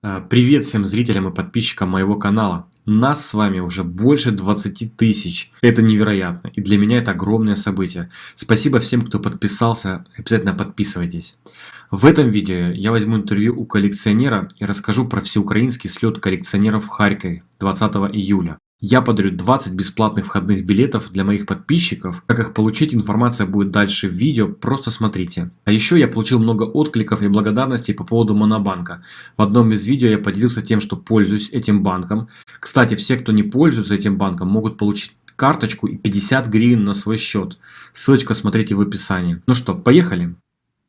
А, Привет всем зрителям и подписчикам моего канала. Нас с вами уже больше 20 тысяч. Это невероятно. И для меня это огромное событие. Спасибо всем, кто подписался. Обязательно подписывайтесь. В этом видео я возьму интервью у коллекционера и расскажу про всеукраинский слет коллекционеров в Харькове 20 июля. Я подарю 20 бесплатных входных билетов для моих подписчиков. Как их получить, информация будет дальше в видео, просто смотрите. А еще я получил много откликов и благодарностей по поводу Монобанка. В одном из видео я поделился тем, что пользуюсь этим банком. Кстати, все, кто не пользуется этим банком, могут получить карточку и 50 гривен на свой счет. Ссылочка смотрите в описании. Ну что, поехали!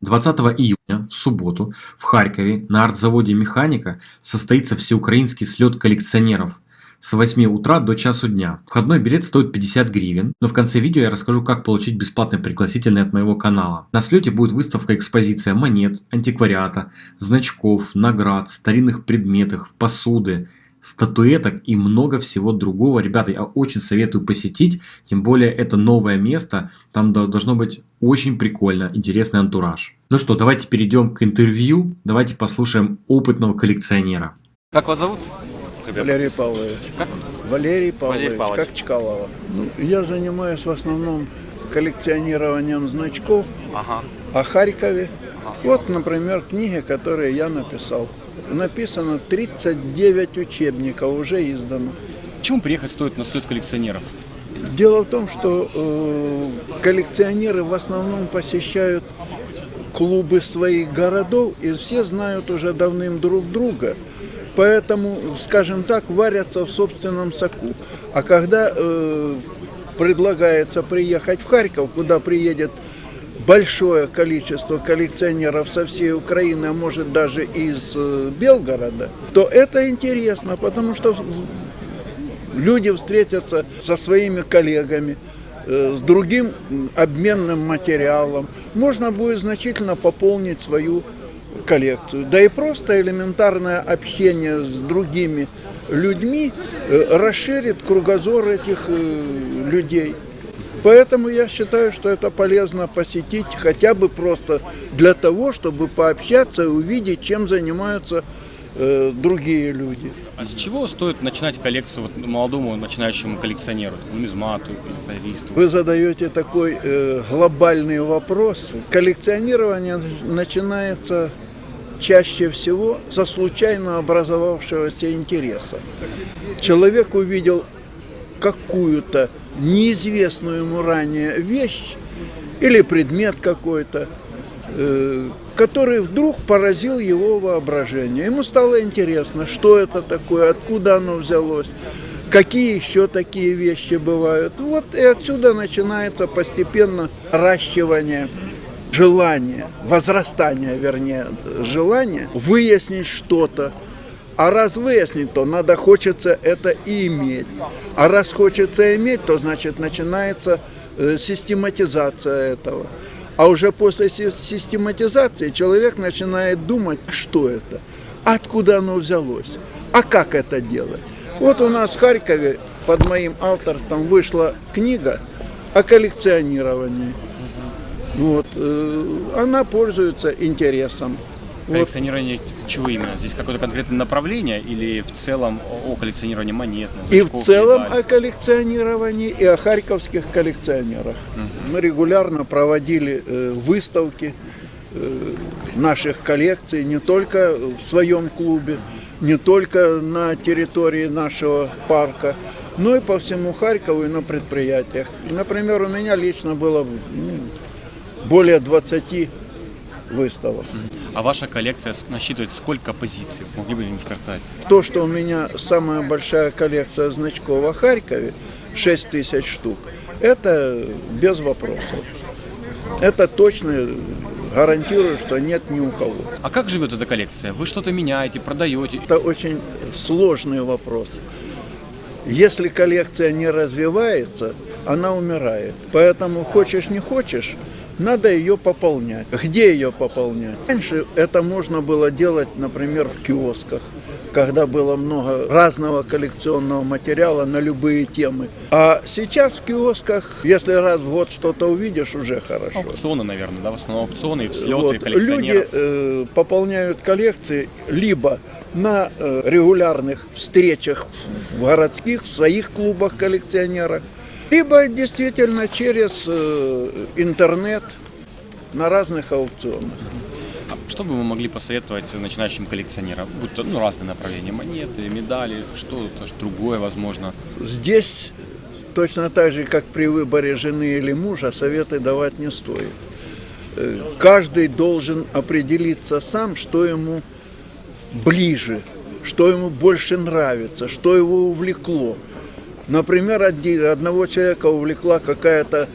20 июня, в субботу, в Харькове на артзаводе «Механика» состоится всеукраинский слет коллекционеров – с 8 утра до часу дня. Входной билет стоит 50 гривен, но в конце видео я расскажу, как получить бесплатный пригласительный от моего канала. На слете будет выставка-экспозиция монет, антиквариата, значков, наград, старинных предметов, посуды, статуэток и много всего другого. Ребята, я очень советую посетить, тем более это новое место, там должно быть очень прикольно, интересный антураж. Ну что, давайте перейдем к интервью, давайте послушаем опытного коллекционера. Как вас зовут? Валерий Павлович. Как? Валерий Павлович, Валерий Павлович. как Чкалова. Ну, я занимаюсь в основном коллекционированием значков Ага. о Харькове. Вот, например, книги, которые я написал. Написано 39 учебников, уже издано. Почему приехать стоит на слет коллекционеров? Дело в том, что э, коллекционеры в основном посещают клубы своих городов, и все знают уже давным друг друга. Поэтому, скажем так, варятся в собственном соку. А когда э, предлагается приехать в Харьков, куда приедет большое количество коллекционеров со всей Украины, а может даже из э, Белгорода, то это интересно, потому что люди встретятся со своими коллегами, э, с другим обменным материалом. Можно будет значительно пополнить свою коллекцию. Да и просто элементарное общение с другими людьми э, расширит кругозор этих э, людей. Поэтому я считаю, что это полезно посетить хотя бы просто для того, чтобы пообщаться и увидеть, чем занимаются э, другие люди. А с чего стоит начинать коллекцию вот молодому начинающему коллекционеру, нумизмату, флористу? Вы задаете такой э, глобальный вопрос. Коллекционирование начинается чаще всего со случайно образовавшегося интереса. Человек увидел какую-то неизвестную ему ранее вещь или предмет какой-то, э, который вдруг поразил его воображение. Ему стало интересно, что это такое, откуда оно взялось, какие еще такие вещи бывают. Вот и отсюда начинается постепенно ращивание желания, возрастание, вернее, желания выяснить что-то, а раз выяснить, то надо хочется это и иметь. А раз хочется иметь, то значит начинается э, систематизация этого. А уже после си- систематизации человек начинает думать, что это, откуда оно взялось, а как это делать. Вот у нас в Харькове под моим авторством вышла книга о коллекционировании. Вот, э, она пользуется интересом. Коллекционирование чего именно? Здесь какое-то конкретное направление или в целом о коллекционировании монет? И в целом медалей? о коллекционировании и о харьковских коллекционерах. Мы регулярно проводили э, выставки э, наших коллекций не только в своем клубе, не только на территории нашего парка, но и по всему Харькову и на предприятиях. Например, у меня лично было ну, более 20 выставок. А ваша коллекция насчитывает сколько позиций? Могли бы не картать? То, что у меня самая большая коллекция значков о Харькове, 6 тысяч штук, это без вопросов. Это точно гарантирую, что нет ни у кого. А как живет эта коллекция? Вы что-то меняете, продаете? Это очень сложный вопрос. Если коллекция не развивается, она умирает. Поэтому хочешь не хочешь, надо ее пополнять. Где ее пополнять? Раньше это можно было делать, например, в киосках, когда было много разного коллекционного материала на любые темы. А сейчас в киосках, если раз в год что-то увидишь, уже хорошо. Аукционы, наверное, да, в основном аукционы, взлеты Вот. Люди коллекционеров. э, пополняют коллекции либо на э, регулярных встречах в городских, в своих клубах коллекционеров, либо действительно через э, интернет на разных аукционах. А Что бы вы могли посоветовать начинающим коллекционерам? Будь то ну, разные направления, монеты, медали, что-то ж другое, возможно. Здесь точно так же, как при выборе жены или мужа, советы давать не стоит. Э, Каждый должен определиться сам, что ему ближе, что ему больше нравится, что его увлекло. Например, одного человека увлекла какая-то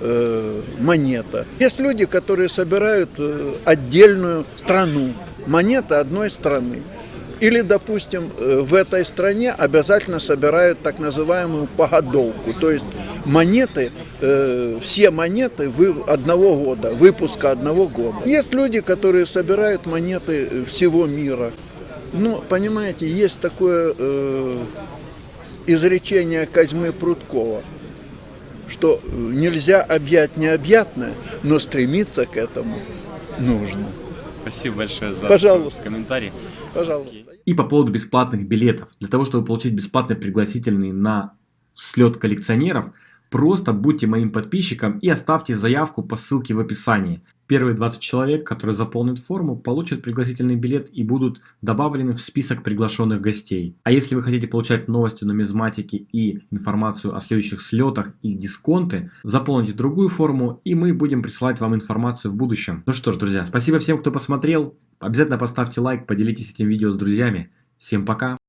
э, монета. Есть люди, которые собирают э, отдельную страну, монета одной страны. Или, допустим, э, в этой стране обязательно собирают так называемую погодовку, то есть монеты, э, все монеты вы- одного года, выпуска одного года. Есть люди, которые собирают монеты всего мира. Ну, понимаете, есть такое э, изречение Козьмы Прудкова, что нельзя объять необъятное, но стремиться к этому нужно. Спасибо большое за Пожалуйста. комментарий. Пожалуйста. И по поводу бесплатных билетов. Для того, чтобы получить бесплатный пригласительный на слет коллекционеров, просто будьте моим подписчиком и оставьте заявку по ссылке в описании. Первые 20 человек, которые заполнят форму, получат пригласительный билет и будут добавлены в список приглашенных гостей. А если вы хотите получать новости нумизматики и информацию о следующих слетах и дисконты, заполните другую форму и мы будем присылать вам информацию в будущем. Ну что ж, друзья, спасибо всем, кто посмотрел. Обязательно поставьте лайк, поделитесь этим видео с друзьями. Всем пока!